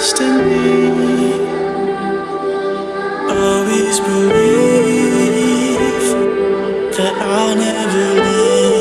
destiny. Always believe that I'll never leave.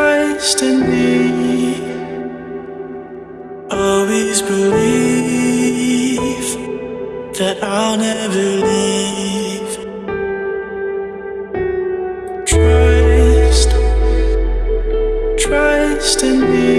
Trust in me. Always believe that I'll never leave. Trust, trust in me.